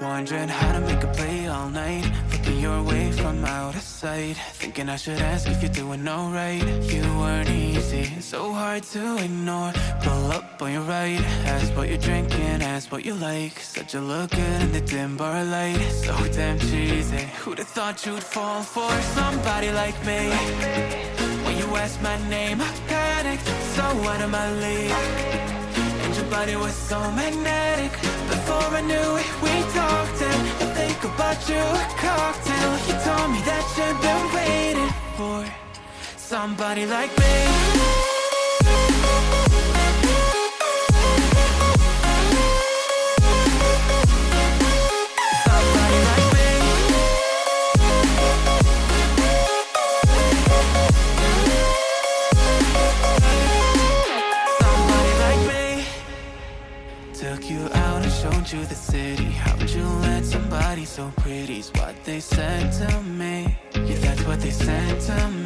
Wondering how to make a play all night. Looking your way from out of sight. Thinking I should ask if you're doing alright. You weren't easy, so hard to ignore. Pull up on your right Ask what you're drinking, ask what you like. Said you look good in the dim bar light. So damn cheesy. Who'd have thought you'd fall for somebody like me? When you asked my name, I panicked So out of my league your body was so magnetic. Before I knew it, we talked And I think about you a cocktail. You told me that you've been waiting for Somebody like me Took you out and showed you the city. How'd you let somebody so pretty's what they said to me. Yeah, that's what they said to me